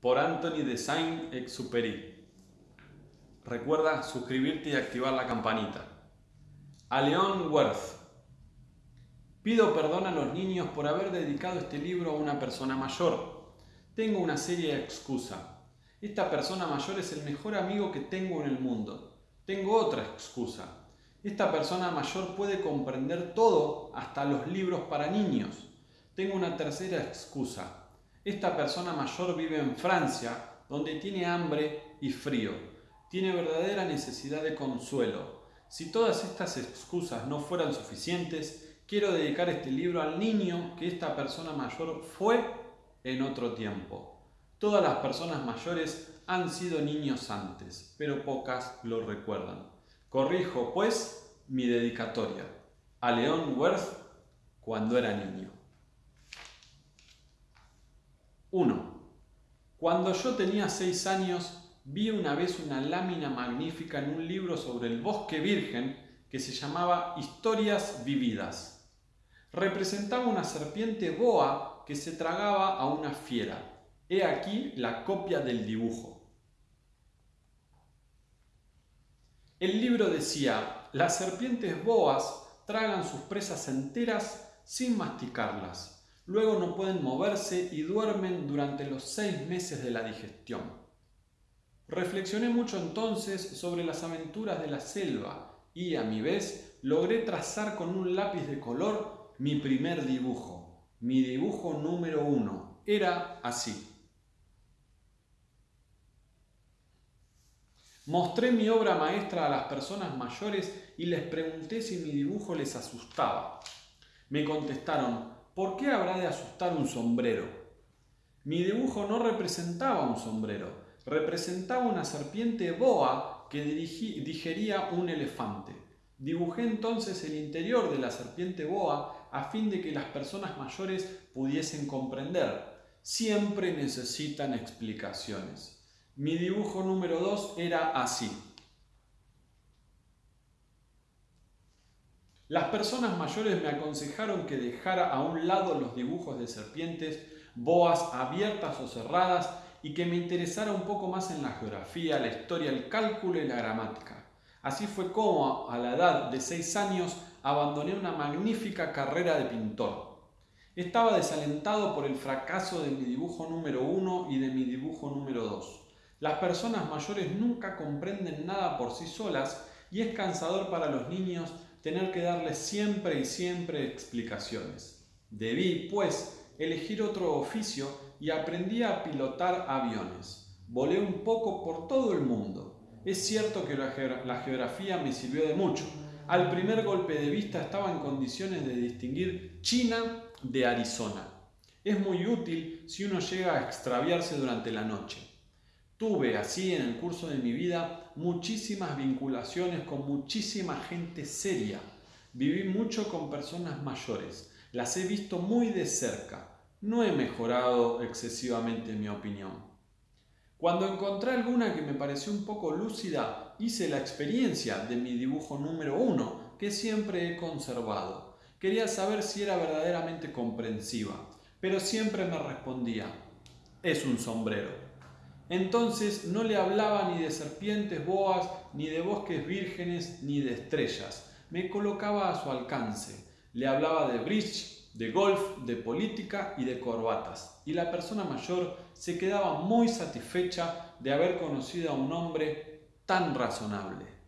por Anthony de Saint-Exupéry. Recuerda suscribirte y activar la campanita. A Leon Worth. Pido perdón a los niños por haber dedicado este libro a una persona mayor. Tengo una seria excusa. Esta persona mayor es el mejor amigo que tengo en el mundo. Tengo otra excusa. Esta persona mayor puede comprender todo, hasta los libros para niños. Tengo una tercera excusa. Esta persona mayor vive en Francia, donde tiene hambre y frío. Tiene verdadera necesidad de consuelo. Si todas estas excusas no fueran suficientes, quiero dedicar este libro al niño que esta persona mayor fue en otro tiempo. Todas las personas mayores han sido niños antes, pero pocas lo recuerdan. Corrijo, pues, mi dedicatoria a León Worth cuando era niño. 1. Cuando yo tenía 6 años, vi una vez una lámina magnífica en un libro sobre el bosque virgen que se llamaba Historias Vividas. Representaba una serpiente boa que se tragaba a una fiera. He aquí la copia del dibujo. El libro decía, las serpientes boas tragan sus presas enteras sin masticarlas luego no pueden moverse y duermen durante los seis meses de la digestión. Reflexioné mucho entonces sobre las aventuras de la selva y, a mi vez, logré trazar con un lápiz de color mi primer dibujo. Mi dibujo número uno era así. Mostré mi obra maestra a las personas mayores y les pregunté si mi dibujo les asustaba. Me contestaron, ¿por qué habrá de asustar un sombrero? Mi dibujo no representaba un sombrero, representaba una serpiente boa que digería un elefante. Dibujé entonces el interior de la serpiente boa a fin de que las personas mayores pudiesen comprender. Siempre necesitan explicaciones. Mi dibujo número 2 era así. Las personas mayores me aconsejaron que dejara a un lado los dibujos de serpientes, boas abiertas o cerradas y que me interesara un poco más en la geografía, la historia, el cálculo y la gramática. Así fue como, a la edad de seis años, abandoné una magnífica carrera de pintor. Estaba desalentado por el fracaso de mi dibujo número uno y de mi dibujo número dos. Las personas mayores nunca comprenden nada por sí solas y es cansador para los niños tener que darles siempre y siempre explicaciones. Debí, pues, elegir otro oficio y aprendí a pilotar aviones. Volé un poco por todo el mundo. Es cierto que la, geografía me sirvió de mucho. Al primer golpe de vista estaba en condiciones de distinguir China de Arizona. Es muy útil si uno llega a extraviarse durante la noche. Tuve así en el curso de mi vida muchísimas vinculaciones con muchísima gente seria. Viví mucho con personas mayores. Las he visto muy de cerca. No he mejorado excesivamente mi opinión. Cuando encontré alguna que me pareció un poco lúcida, hice la experiencia de mi dibujo número uno, que siempre he conservado. Quería saber si era verdaderamente comprensiva, pero siempre me respondía, es un sombrero. Entonces no le hablaba ni de serpientes boas, ni de bosques vírgenes, ni de estrellas. Me colocaba a su alcance. Le hablaba de bridge, de golf, de política y de corbatas. Y la persona mayor se quedaba muy satisfecha de haber conocido a un hombre tan razonable.